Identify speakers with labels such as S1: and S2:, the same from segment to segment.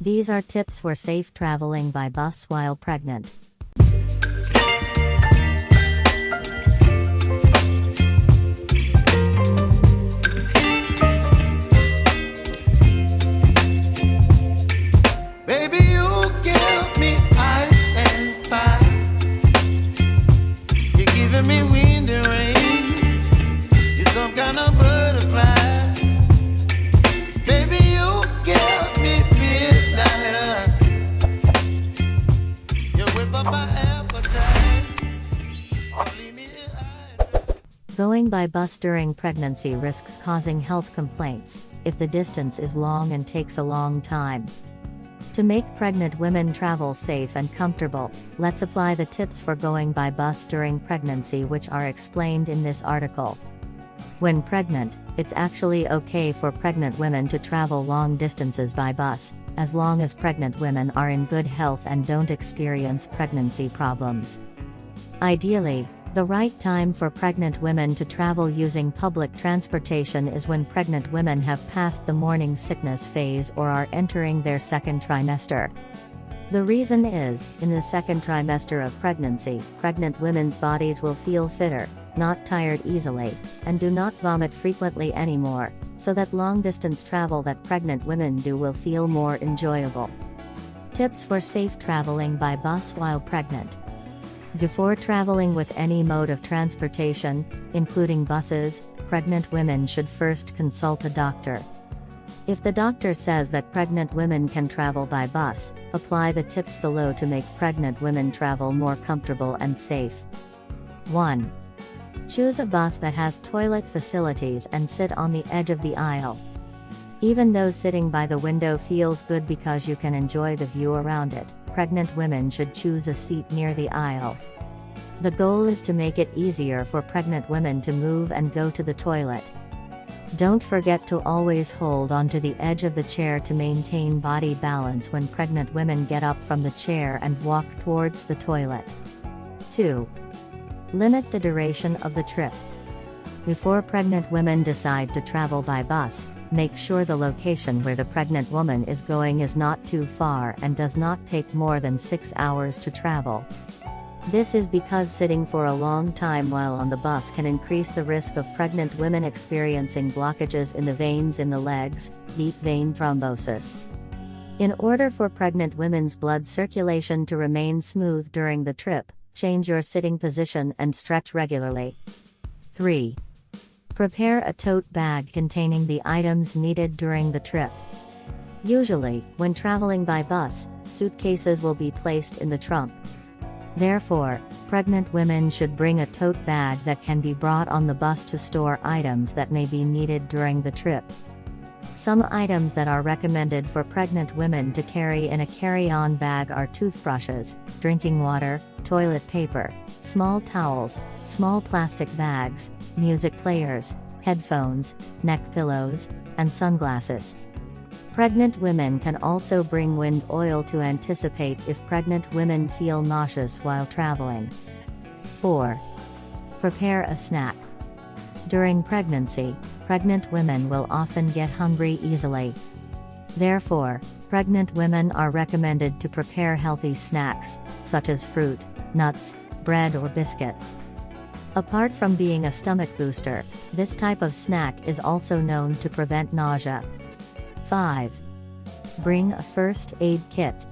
S1: These are tips for safe traveling by bus while pregnant. Going by bus during pregnancy risks causing health complaints if the distance is long and takes a long time. To make pregnant women travel safe and comfortable, let's apply the tips for going by bus during pregnancy, which are explained in this article. When pregnant, it's actually okay for pregnant women to travel long distances by bus, as long as pregnant women are in good health and don't experience pregnancy problems. Ideally, the right time for pregnant women to travel using public transportation is when pregnant women have passed the morning sickness phase or are entering their second trimester. The reason is, in the second trimester of pregnancy, pregnant women's bodies will feel fitter, not tired easily, and do not vomit frequently anymore, so that long distance travel that pregnant women do will feel more enjoyable. Tips for safe traveling by bus while pregnant. Before traveling with any mode of transportation, including buses, pregnant women should first consult a doctor. If the doctor says that pregnant women can travel by bus, apply the tips below to make pregnant women travel more comfortable and safe. 1. Choose a bus that has toilet facilities and sit on the edge of the aisle. Even though sitting by the window feels good because you can enjoy the view around it, pregnant women should choose a seat near the aisle. The goal is to make it easier for pregnant women to move and go to the toilet. Don't forget to always hold onto the edge of the chair to maintain body balance when pregnant women get up from the chair and walk towards the toilet. 2. Limit the duration of the trip. Before pregnant women decide to travel by bus, make sure the location where the pregnant woman is going is not too far and does not take more than 6 hours to travel. This is because sitting for a long time while on the bus can increase the risk of pregnant women experiencing blockages in the veins in the legs, deep vein thrombosis. In order for pregnant women's blood circulation to remain smooth during the trip, change your sitting position and stretch regularly. 3. Prepare a tote bag containing the items needed during the trip. Usually, when traveling by bus, suitcases will be placed in the trunk. Therefore, pregnant women should bring a tote bag that can be brought on the bus to store items that may be needed during the trip. Some items that are recommended for pregnant women to carry in a carry on bag are toothbrushes, drinking water, toilet paper, small towels, small plastic bags, music players, headphones, neck pillows, and sunglasses. Pregnant women can also bring wind oil to anticipate if pregnant women feel nauseous while traveling. 4. Prepare a snack. During pregnancy, pregnant women will often get hungry easily. Therefore, pregnant women are recommended to prepare healthy snacks, such as fruit, nuts, bread, or biscuits. Apart from being a stomach booster, this type of snack is also known to prevent nausea. 5. Bring a first aid kit.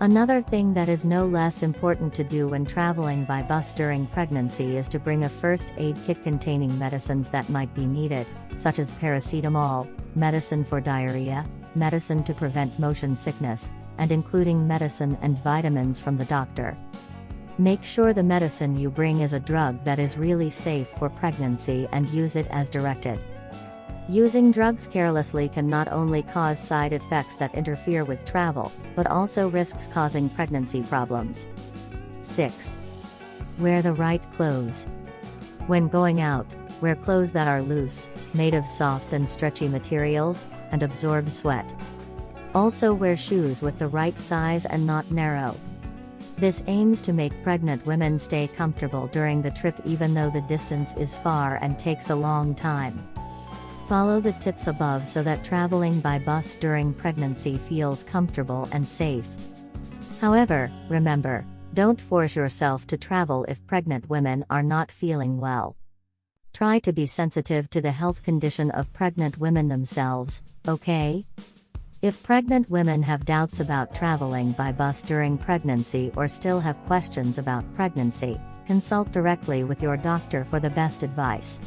S1: Another thing that is no less important to do when traveling by bus during pregnancy is to bring a first aid kit containing medicines that might be needed, such as paracetamol, medicine for diarrhea, medicine to prevent motion sickness, and including medicine and vitamins from the doctor. Make sure the medicine you bring is a drug that is really safe for pregnancy and use it as directed. Using drugs carelessly can not only cause side effects that interfere with travel, but also risks causing pregnancy problems. 6. Wear the right clothes. When going out, wear clothes that are loose, made of soft and stretchy materials, and absorb sweat. Also wear shoes with the right size and not narrow. This aims to make pregnant women stay comfortable during the trip even though the distance is far and takes a long time. Follow the tips above so that traveling by bus during pregnancy feels comfortable and safe. However, remember, don't force yourself to travel if pregnant women are not feeling well. Try to be sensitive to the health condition of pregnant women themselves, okay? If pregnant women have doubts about traveling by bus during pregnancy or still have questions about pregnancy, consult directly with your doctor for the best advice.